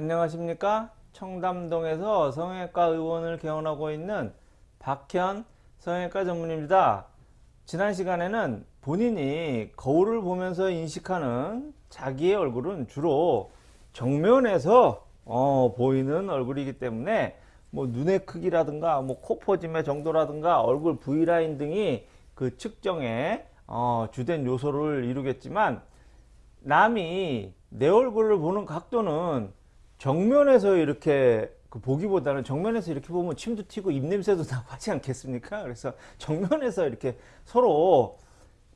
안녕하십니까? 청담동에서 성형외과 의원을 개원하고 있는 박현 성형외과 전문입니다. 지난 시간에는 본인이 거울을 보면서 인식하는 자기의 얼굴은 주로 정면에서 어, 보이는 얼굴이기 때문에 뭐 눈의 크기라든가 뭐 코포짐의 정도라든가 얼굴 V라인 등이 그 측정에 어, 주된 요소를 이루겠지만 남이 내 얼굴을 보는 각도는 정면에서 이렇게 그 보기보다는 정면에서 이렇게 보면 침도 튀고 입냄새도 나고 하지 않겠습니까? 그래서 정면에서 이렇게 서로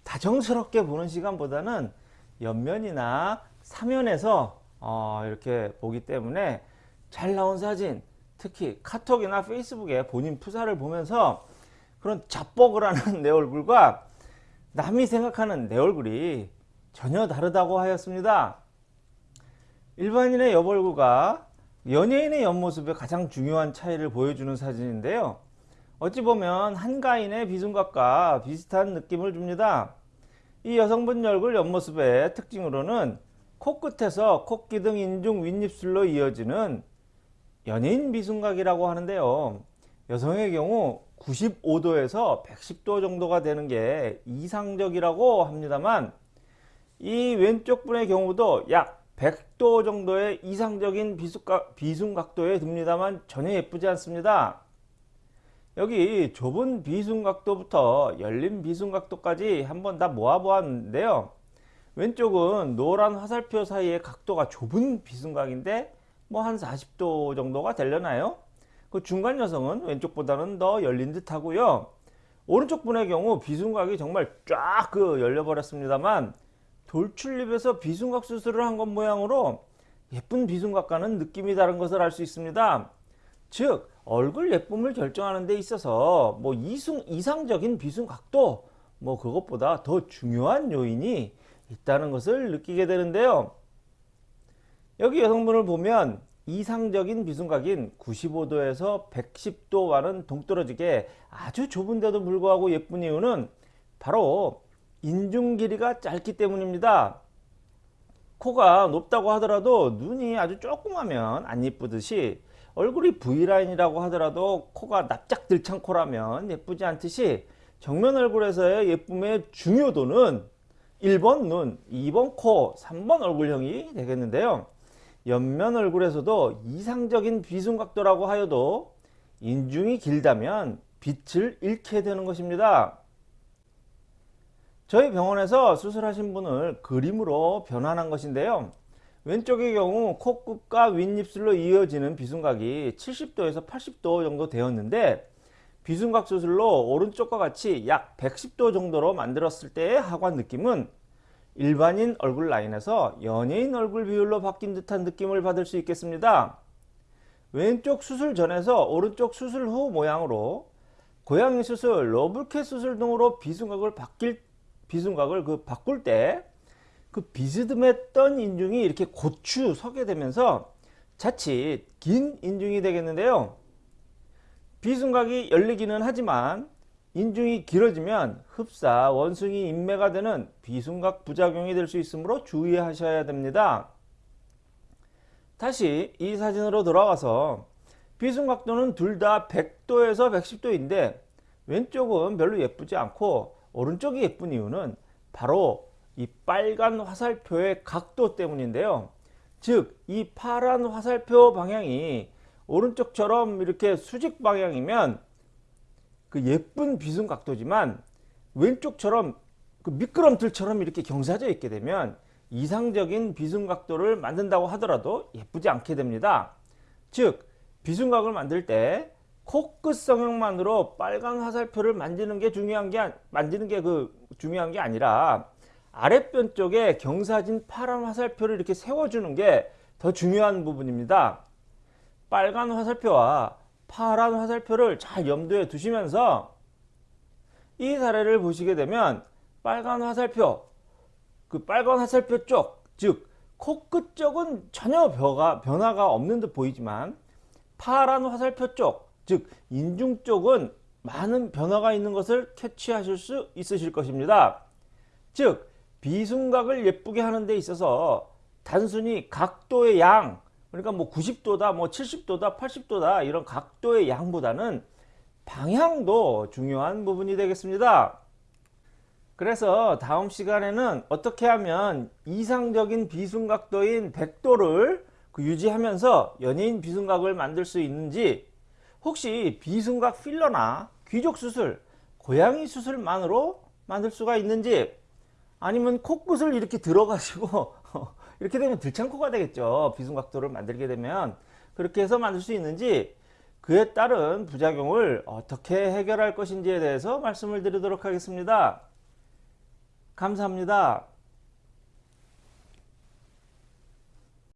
다정스럽게 보는 시간보다는 옆면이나 사면에서 어 이렇게 보기 때문에 잘 나온 사진 특히 카톡이나 페이스북에 본인 프사를 보면서 그런 자뻑을 하는 내 얼굴과 남이 생각하는 내 얼굴이 전혀 다르다고 하였습니다. 일반인의 옆얼굴과 연예인의 옆모습의 가장 중요한 차이를 보여주는 사진인데요. 어찌 보면 한가인의 비순각과 비슷한 느낌을 줍니다. 이 여성분 얼굴 옆모습의 특징으로는 코끝에서 코끼등 인중 윗입술로 이어지는 연예인 비순각이라고 하는데요. 여성의 경우 95도에서 110도 정도가 되는 게 이상적이라고 합니다만 이 왼쪽 분의 경우도 약 100도 정도의 이상적인 비순각, 비순각도에 듭니다만 전혀 예쁘지 않습니다. 여기 좁은 비순각도부터 열린 비순각도까지 한번 다 모아 보았는데요. 왼쪽은 노란 화살표 사이의 각도가 좁은 비순각인데 뭐 한 40도 정도가 되려나요? 그 중간 여성은 왼쪽보다는 더 열린 듯 하고요. 오른쪽 분의 경우 비순각이 정말 쫙 그 열려 버렸습니다만 돌출입에서 비순각 수술을 한 것 모양으로 예쁜 비순각과는 느낌이 다른 것을 알 수 있습니다. 즉 얼굴 예쁨을 결정하는 데 있어서 뭐 이승, 이상적인 비순각도 뭐 그것보다 더 중요한 요인이 있다는 것을 느끼게 되는데요. 여기 여성분을 보면 이상적인 비순각인 95도에서 110도 와는 동떨어지게 아주 좁은데도 불구하고 예쁜 이유는 바로 인중 길이가 짧기 때문입니다. 코가 높다고 하더라도 눈이 아주 조그마면 안 예쁘듯이 얼굴이 V라인이라고 하더라도 코가 납작 들창 코라면 예쁘지 않듯이 정면 얼굴에서의 예쁨의 중요도는 1번 눈, 2번 코, 3번 얼굴형이 되겠는데요. 옆면 얼굴에서도 이상적인 비순각도라고 하여도 인중이 길다면 빛을 잃게 되는 것입니다. 저희 병원에서 수술하신 분을 그림으로 변환한 것인데요. 왼쪽의 경우 코끝과 윗입술로 이어지는 비순각이 70도에서 80도 정도 되었는데 비순각 수술로 오른쪽과 같이 약 110도 정도로 만들었을 때의 하관 느낌은 일반인 얼굴 라인에서 연예인 얼굴 비율로 바뀐 듯한 느낌을 받을 수 있겠습니다. 왼쪽 수술 전에서 오른쪽 수술 후 모양으로 고양이 수술, 러블캣 수술 등으로 비순각을 바뀔 비순각을 그 바꿀 때 그 비스듬했던 인중이 이렇게 고추 서게 되면서 자칫 긴 인중이 되겠는데요. 비순각이 열리기는 하지만 인중이 길어지면 흡사, 원숭이, 인매가 되는 비순각 부작용이 될 수 있으므로 주의하셔야 됩니다. 다시 이 사진으로 돌아와서 비순각도는 둘 다 100도에서 110도인데 왼쪽은 별로 예쁘지 않고 오른쪽이 예쁜 이유는 바로 이 빨간 화살표의 각도 때문인데요. 즉 이 파란 화살표 방향이 오른쪽처럼 이렇게 수직 방향이면 그 예쁜 비순 각도지만 왼쪽처럼 그 미끄럼틀처럼 이렇게 경사져 있게 되면 이상적인 비순 각도를 만든다고 하더라도 예쁘지 않게 됩니다. 즉 비순각을 만들 때 코끝 성형만으로 빨간 화살표를 만지는 게 중요한 게 만지는 게 그 중요한 게 아니라 아랫변 쪽에 경사진 파란 화살표를 이렇게 세워주는 게 더 중요한 부분입니다. 빨간 화살표와 파란 화살표를 잘 염두에 두시면서 이 사례를 보시게 되면 빨간 화살표 그 빨간 화살표 쪽 즉 코끝 쪽은 전혀 변화, 변화가 없는 듯 보이지만 파란 화살표 쪽 즉 인중 쪽은 많은 변화가 있는 것을 캐치하실 수 있으실 것입니다. 즉 비순각을 예쁘게 하는 데 있어서 단순히 각도의 양 그러니까 뭐 90도다, 뭐 70도다, 80도다 이런 각도의 양보다는 방향도 중요한 부분이 되겠습니다. 그래서 다음 시간에는 어떻게 하면 이상적인 비순각도인 100도를 그 유지하면서 연예인 비순각을 만들 수 있는지 혹시 비순각 필러나 귀족 수술, 고양이 수술만으로 만들 수가 있는지 아니면 코끝을 이렇게 들어가지고 이렇게 되면 들창코가 되겠죠. 비순각도를 만들게 되면 그렇게 해서 만들 수 있는지 그에 따른 부작용을 어떻게 해결할 것인지에 대해서 말씀을 드리도록 하겠습니다. 감사합니다.